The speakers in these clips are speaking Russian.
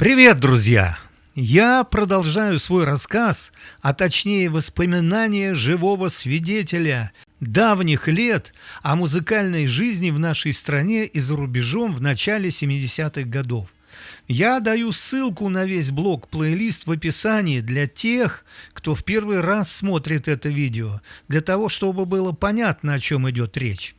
Привет, друзья! Я продолжаю свой рассказ, а точнее воспоминания живого свидетеля давних лет о музыкальной жизни в нашей стране и за рубежом в начале 70-х годов. Я даю ссылку на весь блог-плейлист в описании для тех, кто в первый раз смотрит это видео, для того, чтобы было понятно, о чем идет речь.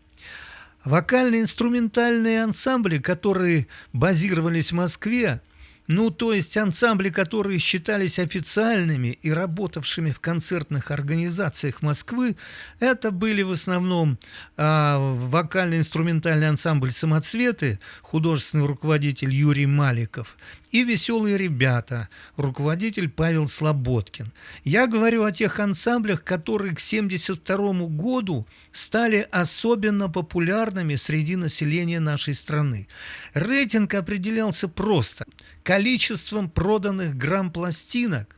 Вокально-инструментальные ансамбли, которые базировались в Москве, ну, то есть ансамбли, которые считались официальными и работавшими в концертных организациях Москвы, это были в основном э, вокально-инструментальный ансамбль «Самоцветы», художественный руководитель Юрий Маликов, и «Веселые ребята», руководитель Павел Слободкин. Я говорю о тех ансамблях, которые к 1972 году стали особенно популярными среди населения нашей страны. Рейтинг определялся просто – количеством проданных грамм-пластинок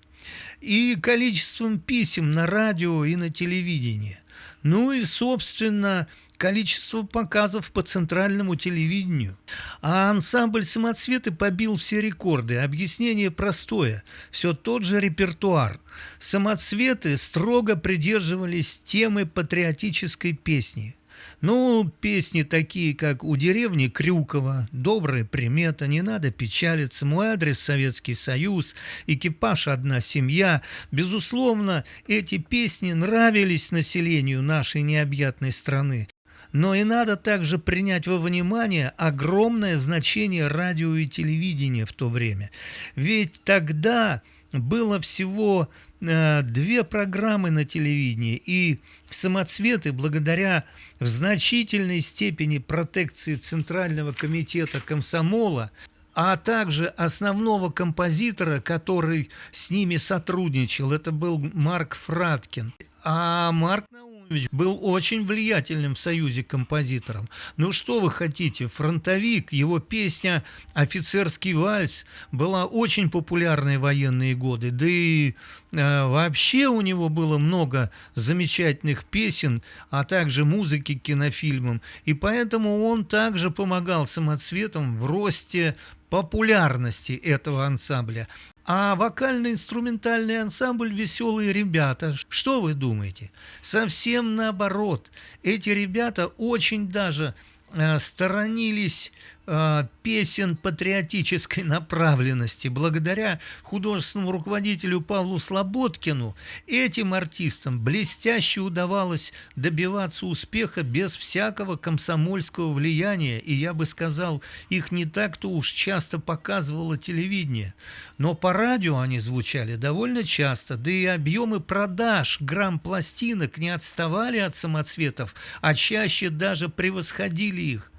и количеством писем на радио и на телевидении. Ну и, собственно, количество показов по центральному телевидению. А ансамбль «Самоцветы» побил все рекорды. Объяснение простое. Все тот же репертуар. «Самоцветы» строго придерживались темы патриотической песни – ну, песни такие, как «У деревни Крюкова», «Добрая примета», «Не надо печалиться», «Мой адрес Советский Союз», «Экипаж одна семья». Безусловно, эти песни нравились населению нашей необъятной страны. Но и надо также принять во внимание огромное значение радио и телевидения в то время. Ведь тогда было всего э, две программы на телевидении, и самоцветы, благодаря в значительной степени протекции Центрального комитета комсомола, а также основного композитора, который с ними сотрудничал, это был Марк Фраткин. А Марк Наумович был очень влиятельным в Союзе композитором. Ну что вы хотите, фронтовик, его песня «Офицерский вальс» была очень популярной в военные годы. Да и вообще у него было много замечательных песен, а также музыки к кинофильмам. И поэтому он также помогал самоцветам в росте популярности этого ансамбля. А вокально-инструментальный ансамбль «Веселые ребята», что вы думаете? Совсем наоборот. Эти ребята очень даже э, сторонились э, песен патриотической направленности. Благодаря художественному руководителю Павлу Слободкину этим артистам блестяще удавалось добиваться успеха без всякого комсомольского влияния. И я бы сказал, их не так-то уж часто показывало телевидение. Но по радио они звучали довольно часто, да и объемы продаж грамм пластинок не отставали от самоцветов, а чаще даже превосходили их.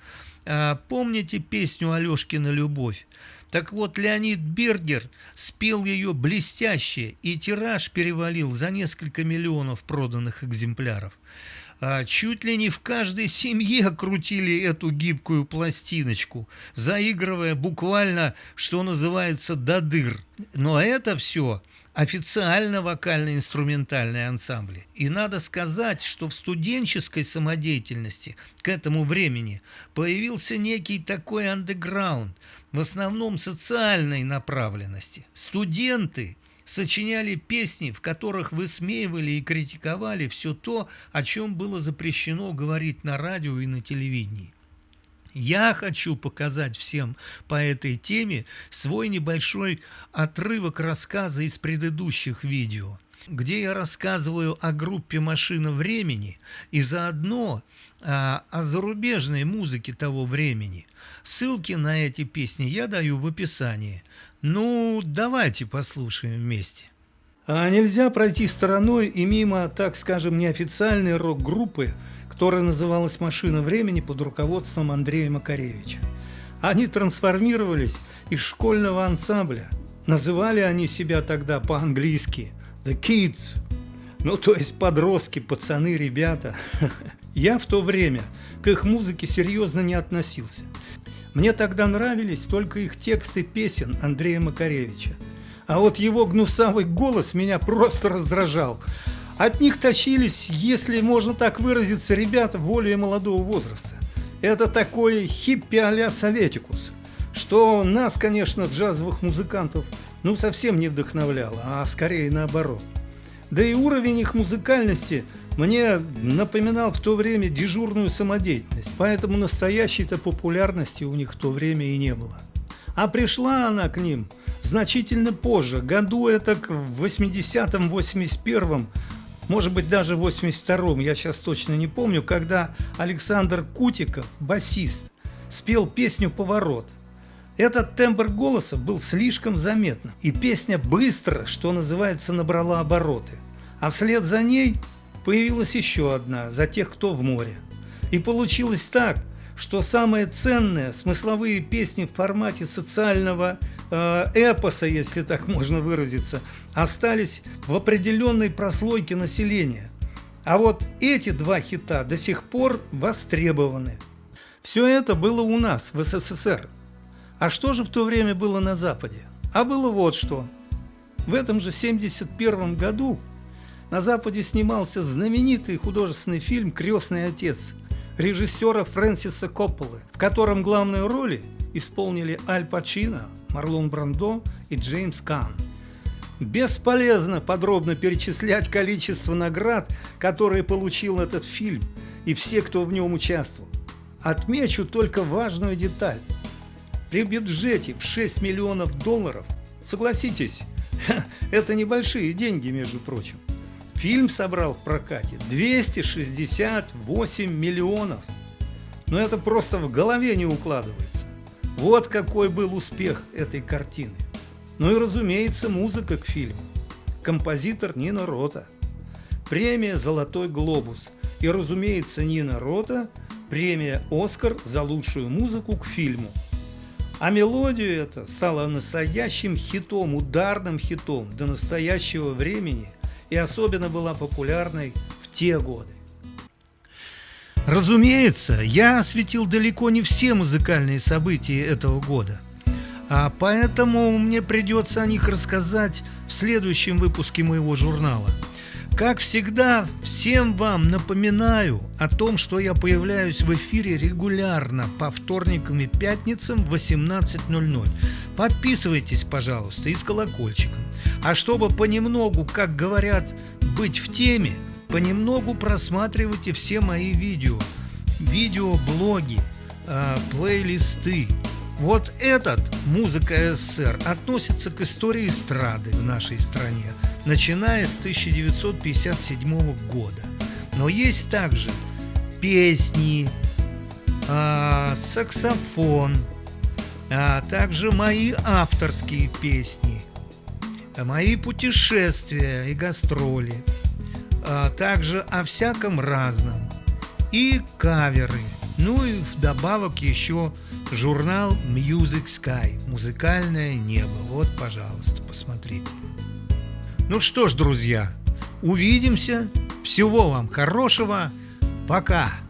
А, помните песню Алешкина «Любовь»? Так вот, Леонид Бергер спел ее блестяще, и тираж перевалил за несколько миллионов проданных экземпляров. А, чуть ли не в каждой семье крутили эту гибкую пластиночку, заигрывая буквально, что называется, до дыр. Но это все официально вокально-инструментальные ансамбли. И надо сказать, что в студенческой самодеятельности к этому времени появился некий такой андеграунд, в основном социальной направленности. Студенты сочиняли песни, в которых высмеивали и критиковали все то, о чем было запрещено говорить на радио и на телевидении. Я хочу показать всем по этой теме свой небольшой отрывок рассказа из предыдущих видео, где я рассказываю о группе «Машина времени» и заодно а, о зарубежной музыке того времени. Ссылки на эти песни я даю в описании. Ну, давайте послушаем вместе. А нельзя пройти стороной и мимо, так скажем, неофициальной рок-группы, которая называлась «Машина времени» под руководством Андрея Макаревича. Они трансформировались из школьного ансамбля. Называли они себя тогда по-английски «The Kids», ну то есть подростки, пацаны, ребята. Я в то время к их музыке серьезно не относился. Мне тогда нравились только их тексты песен Андрея Макаревича. А вот его гнусавый голос меня просто раздражал. От них тащились, если можно так выразиться, ребята более молодого возраста. Это такой хиппи а-ля Советикус. что нас, конечно, джазовых музыкантов, ну совсем не вдохновляло, а скорее наоборот. Да и уровень их музыкальности мне напоминал в то время дежурную самодеятельность, поэтому настоящей-то популярности у них в то время и не было. А пришла она к ним значительно позже, году это в 80-м, 81-м, может быть даже в 82-м, я сейчас точно не помню, когда Александр Кутиков, басист, спел песню «Поворот». Этот тембр голоса был слишком заметным, и песня быстро, что называется, набрала обороты. А вслед за ней появилась еще одна «За тех, кто в море». И получилось так, что самые ценные смысловые песни в формате социального э, эпоса, если так можно выразиться, остались в определенной прослойке населения. А вот эти два хита до сих пор востребованы. Все это было у нас, в СССР. А что же в то время было на Западе? А было вот что. В этом же 1971 году на Западе снимался знаменитый художественный фильм «Крестный отец» режиссера Фрэнсиса Копполы, в котором главные роли исполнили Аль Пачино, Марлон Брандо и Джеймс Кан. Бесполезно подробно перечислять количество наград, которые получил этот фильм и все, кто в нем участвовал. Отмечу только важную деталь. При бюджете в 6 миллионов долларов, согласитесь, это небольшие деньги, между прочим, Фильм собрал в прокате 268 миллионов. Но это просто в голове не укладывается. Вот какой был успех этой картины. Ну и разумеется музыка к фильму. Композитор Нина Рота. Премия «Золотой глобус». И разумеется Нина Рота премия «Оскар» за лучшую музыку к фильму. А мелодию это стала настоящим хитом, ударным хитом до настоящего времени – и особенно была популярной в те годы. Разумеется, я осветил далеко не все музыкальные события этого года, а поэтому мне придется о них рассказать в следующем выпуске моего журнала. Как всегда, всем вам напоминаю о том, что я появляюсь в эфире регулярно по вторникам и пятницам в 18.00. Подписывайтесь, пожалуйста, и с колокольчиком. А чтобы понемногу, как говорят, быть в теме, понемногу просматривайте все мои видео, видеоблоги, э, плейлисты. Вот этот «Музыка СССР» относится к истории эстрады в нашей стране, начиная с 1957 года. Но есть также песни, э, саксофон, а также мои авторские песни – мои путешествия и гастроли, а также о всяком разном, и каверы, ну и вдобавок еще журнал Music Sky, музыкальное небо. Вот, пожалуйста, посмотрите. Ну что ж, друзья, увидимся. Всего вам хорошего. Пока.